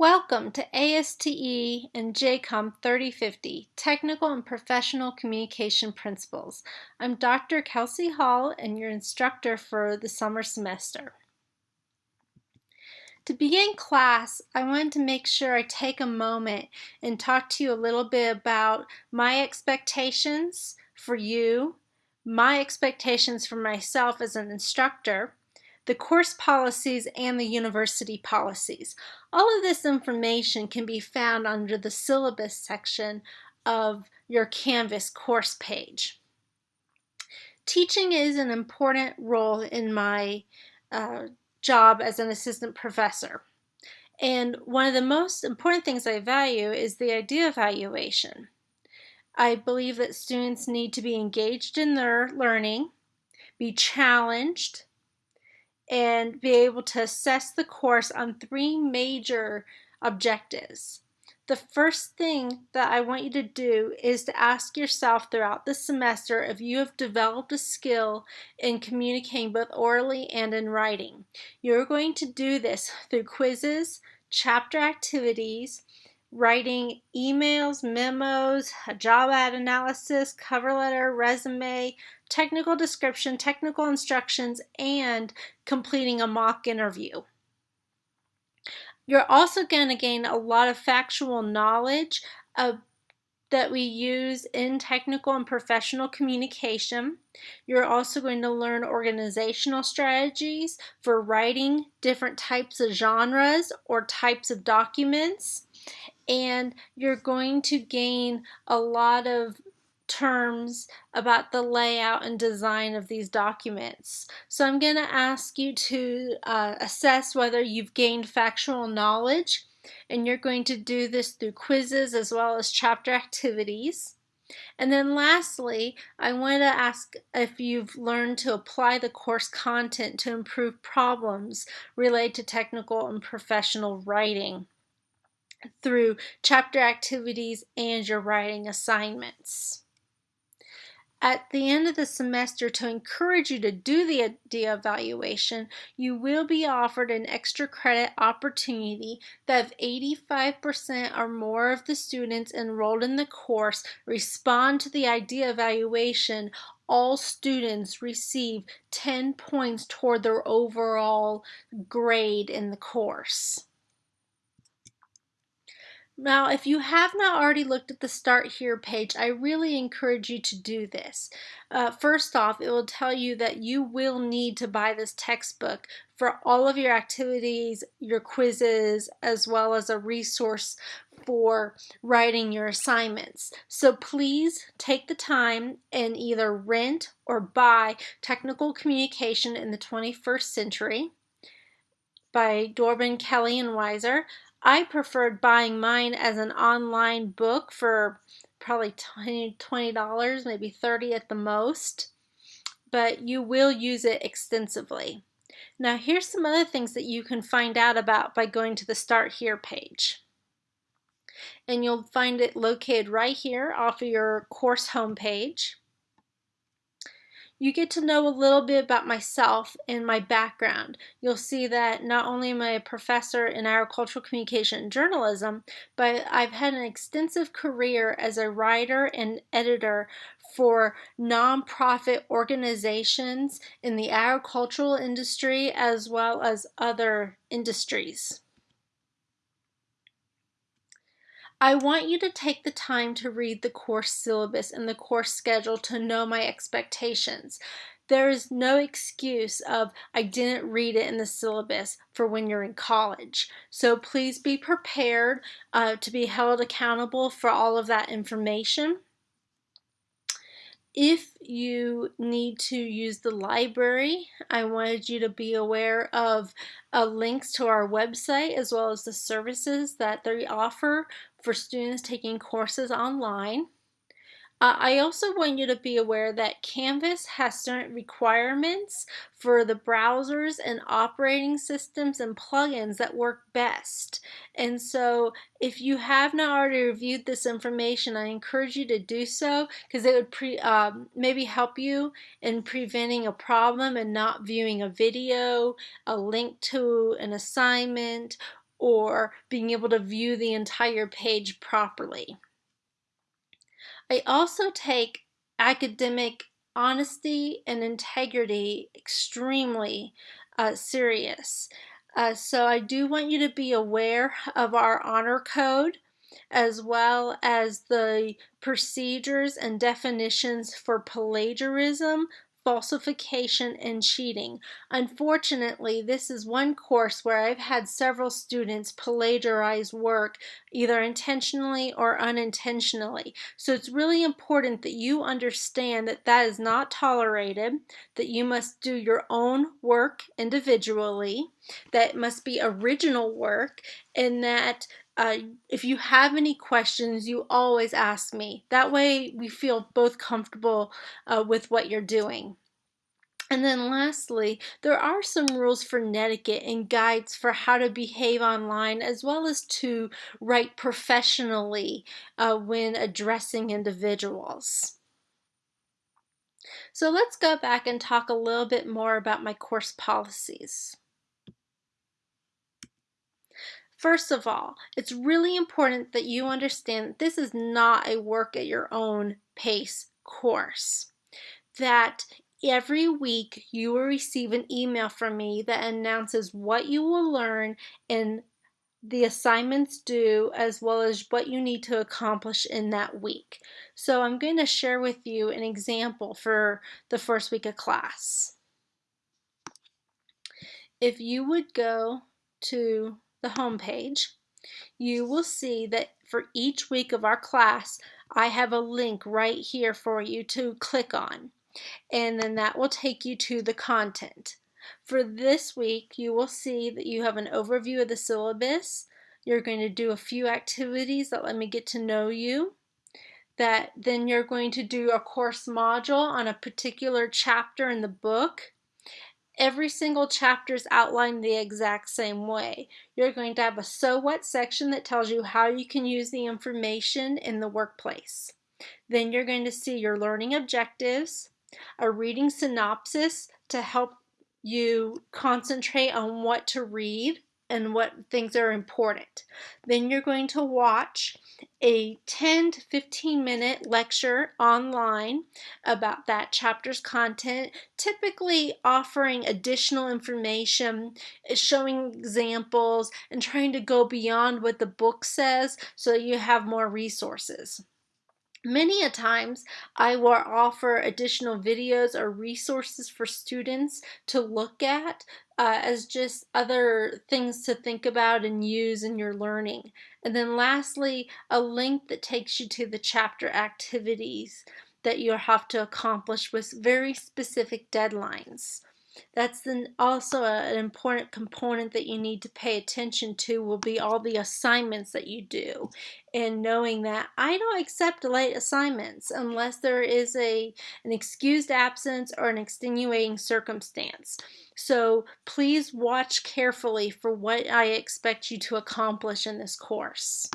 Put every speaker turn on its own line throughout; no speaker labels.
Welcome to ASTE and JCOM 3050, Technical and Professional Communication Principles. I'm Dr. Kelsey Hall and your instructor for the summer semester. To begin class, I wanted to make sure I take a moment and talk to you a little bit about my expectations for you, my expectations for myself as an instructor, the course policies, and the university policies. All of this information can be found under the syllabus section of your Canvas course page. Teaching is an important role in my uh, job as an assistant professor. And one of the most important things I value is the idea of evaluation. I believe that students need to be engaged in their learning, be challenged, and be able to assess the course on three major objectives. The first thing that I want you to do is to ask yourself throughout the semester if you have developed a skill in communicating both orally and in writing. You're going to do this through quizzes, chapter activities, writing emails, memos, a job ad analysis, cover letter, resume, technical description, technical instructions, and completing a mock interview. You're also going to gain a lot of factual knowledge of, that we use in technical and professional communication. You're also going to learn organizational strategies for writing different types of genres or types of documents and you're going to gain a lot of terms about the layout and design of these documents. So I'm going to ask you to uh, assess whether you've gained factual knowledge and you're going to do this through quizzes as well as chapter activities. And then lastly, I want to ask if you've learned to apply the course content to improve problems related to technical and professional writing through chapter activities and your writing assignments. At the end of the semester, to encourage you to do the, the evaluation, you will be offered an extra credit opportunity that if 85% or more of the students enrolled in the course respond to the idea evaluation, all students receive 10 points toward their overall grade in the course. Now, if you have not already looked at the Start Here page, I really encourage you to do this. Uh, first off, it will tell you that you will need to buy this textbook for all of your activities, your quizzes, as well as a resource for writing your assignments. So please take the time and either rent or buy Technical Communication in the 21st Century by Dobrin, Kelly, and Weisser. I preferred buying mine as an online book for probably $20, maybe 30 at the most, but you will use it extensively. Now here's some other things that you can find out about by going to the Start Here page. And you'll find it located right here off of your course homepage you get to know a little bit about myself and my background. You'll see that not only am I a professor in agricultural communication and journalism, but I've had an extensive career as a writer and editor for nonprofit organizations in the agricultural industry as well as other industries. I want you to take the time to read the course syllabus and the course schedule to know my expectations. There is no excuse of I didn't read it in the syllabus for when you're in college. So please be prepared uh, to be held accountable for all of that information. If you need to use the library, I wanted you to be aware of uh, links to our website as well as the services that they offer for students taking courses online. Uh, I also want you to be aware that Canvas has certain requirements for the browsers and operating systems and plugins that work best. And so if you have not already reviewed this information, I encourage you to do so because it would pre, um, maybe help you in preventing a problem and not viewing a video, a link to an assignment, or being able to view the entire page properly. I also take academic honesty and integrity extremely uh, serious. Uh, so I do want you to be aware of our honor code as well as the procedures and definitions for plagiarism, falsification, and cheating. Unfortunately, this is one course where I've had several students plagiarize work either intentionally or unintentionally. So it's really important that you understand that that is not tolerated, that you must do your own work individually, that must be original work, and that uh, if you have any questions, you always ask me. That way we feel both comfortable uh, with what you're doing. And then lastly, there are some rules for netiquette and guides for how to behave online as well as to write professionally uh, when addressing individuals. So let's go back and talk a little bit more about my course policies. First of all, it's really important that you understand that this is not a work at your own pace course. That every week you will receive an email from me that announces what you will learn and the assignments due as well as what you need to accomplish in that week. So I'm going to share with you an example for the first week of class. If you would go to the home page, you will see that for each week of our class, I have a link right here for you to click on. And then that will take you to the content. For this week, you will see that you have an overview of the syllabus. You're going to do a few activities that let me get to know you. That then you're going to do a course module on a particular chapter in the book every single chapter is outlined the exact same way. You're going to have a so what section that tells you how you can use the information in the workplace. Then you're going to see your learning objectives, a reading synopsis to help you concentrate on what to read and what things are important. Then you're going to watch a 10 to 15 minute lecture online about that chapter's content, typically offering additional information, showing examples, and trying to go beyond what the book says so that you have more resources. Many a times I will offer additional videos or resources for students to look at uh, as just other things to think about and use in your learning. And then lastly, a link that takes you to the chapter activities that you'll have to accomplish with very specific deadlines. That's then also a, an important component that you need to pay attention to will be all the assignments that you do and knowing that I don't accept late assignments unless there is a an excused absence or an extenuating circumstance. So please watch carefully for what I expect you to accomplish in this course.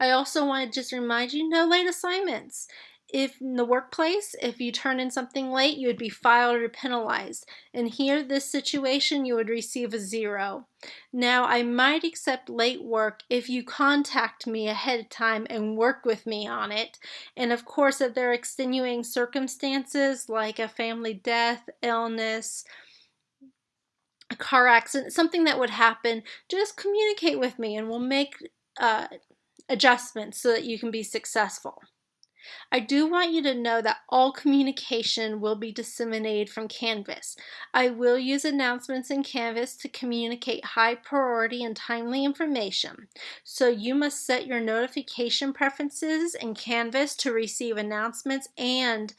I also want to just remind you no late assignments if in the workplace, if you turn in something late, you would be filed or penalized. And here, this situation, you would receive a zero. Now, I might accept late work if you contact me ahead of time and work with me on it. And of course, if there are extenuating circumstances like a family death, illness, a car accident, something that would happen, just communicate with me and we'll make uh, adjustments so that you can be successful. I do want you to know that all communication will be disseminated from Canvas. I will use announcements in Canvas to communicate high priority and timely information. So you must set your notification preferences in Canvas to receive announcements and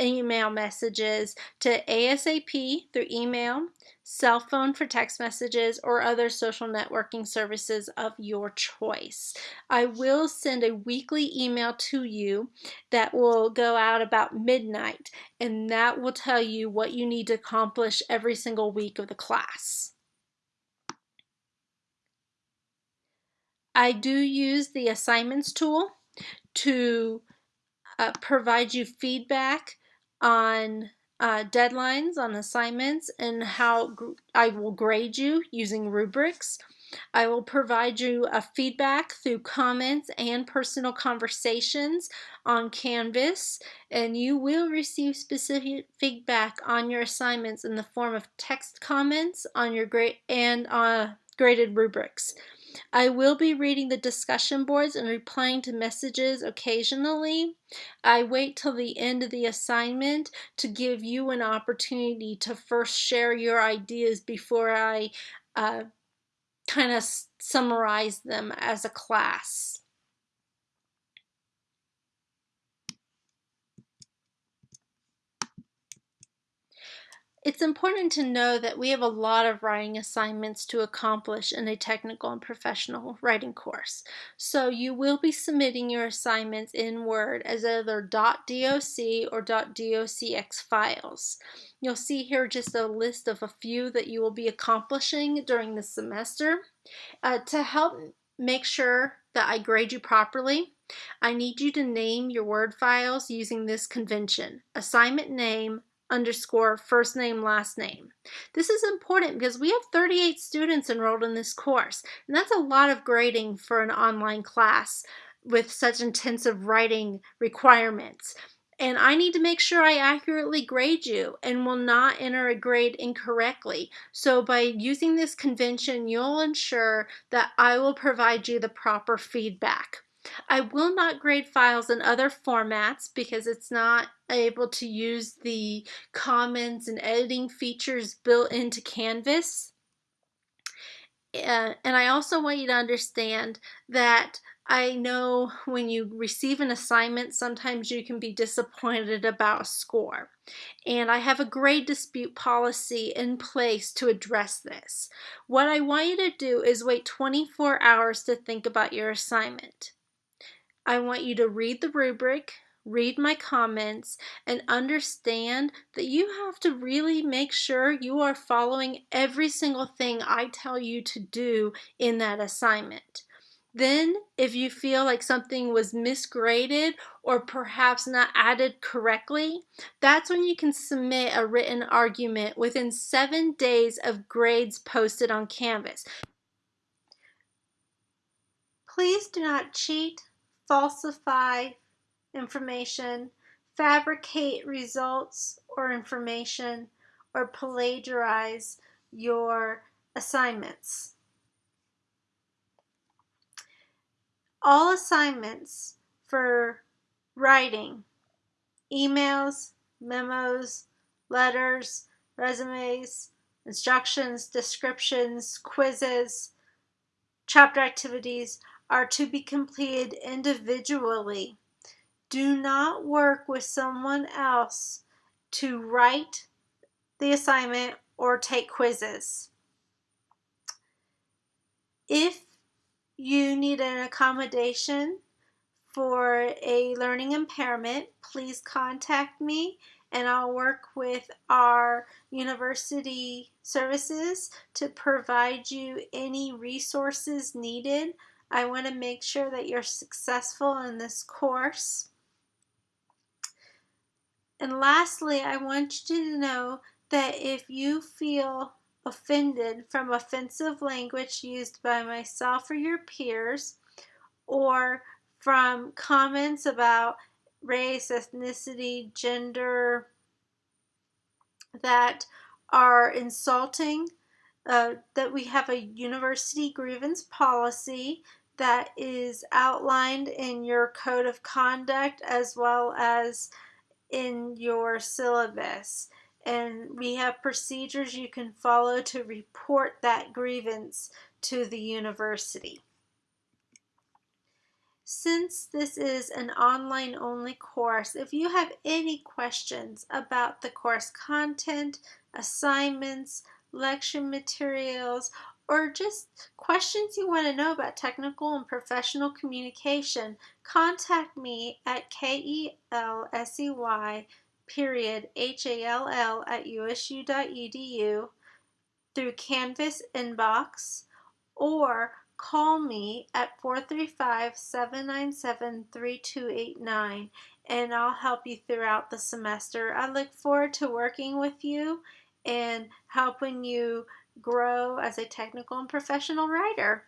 email messages to ASAP through email, cell phone for text messages, or other social networking services of your choice. I will send a weekly email to you that will go out about midnight, and that will tell you what you need to accomplish every single week of the class. I do use the assignments tool to uh, provide you feedback on uh, deadlines on assignments and how I will grade you using rubrics. I will provide you a feedback through comments and personal conversations on Canvas, and you will receive specific feedback on your assignments in the form of text comments on your grade and uh, graded rubrics. I will be reading the discussion boards and replying to messages occasionally. I wait till the end of the assignment to give you an opportunity to first share your ideas before I uh, kind of summarize them as a class. It's important to know that we have a lot of writing assignments to accomplish in a technical and professional writing course. So you will be submitting your assignments in Word as either .doc or .docx files. You'll see here just a list of a few that you will be accomplishing during the semester. Uh, to help make sure that I grade you properly, I need you to name your Word files using this convention. Assignment name, underscore first name last name. This is important because we have 38 students enrolled in this course and that's a lot of grading for an online class with such intensive writing requirements. And I need to make sure I accurately grade you and will not enter a grade incorrectly. So by using this convention, you'll ensure that I will provide you the proper feedback. I will not grade files in other formats because it's not able to use the comments and editing features built into Canvas. Uh, and I also want you to understand that I know when you receive an assignment, sometimes you can be disappointed about a score. And I have a grade dispute policy in place to address this. What I want you to do is wait 24 hours to think about your assignment. I want you to read the rubric, read my comments, and understand that you have to really make sure you are following every single thing I tell you to do in that assignment. Then, if you feel like something was misgraded or perhaps not added correctly, that's when you can submit a written argument within seven days of grades posted on Canvas. Please do not cheat falsify information, fabricate results or information, or plagiarize your assignments. All assignments for writing, emails, memos, letters, resumes, instructions, descriptions, quizzes, chapter activities are to be completed individually. Do not work with someone else to write the assignment or take quizzes. If you need an accommodation for a learning impairment, please contact me and I'll work with our university services to provide you any resources needed I want to make sure that you're successful in this course. And lastly, I want you to know that if you feel offended from offensive language used by myself or your peers, or from comments about race, ethnicity, gender that are insulting, uh, that we have a university grievance policy that is outlined in your code of conduct as well as in your syllabus. And we have procedures you can follow to report that grievance to the university. Since this is an online only course, if you have any questions about the course content, assignments, lecture materials, or just questions you want to know about technical and professional communication, contact me at kelsey period H-A-L-L at usu.edu through Canvas inbox or call me at 435-797-3289 and I'll help you throughout the semester. I look forward to working with you and helping you grow as a technical and professional writer.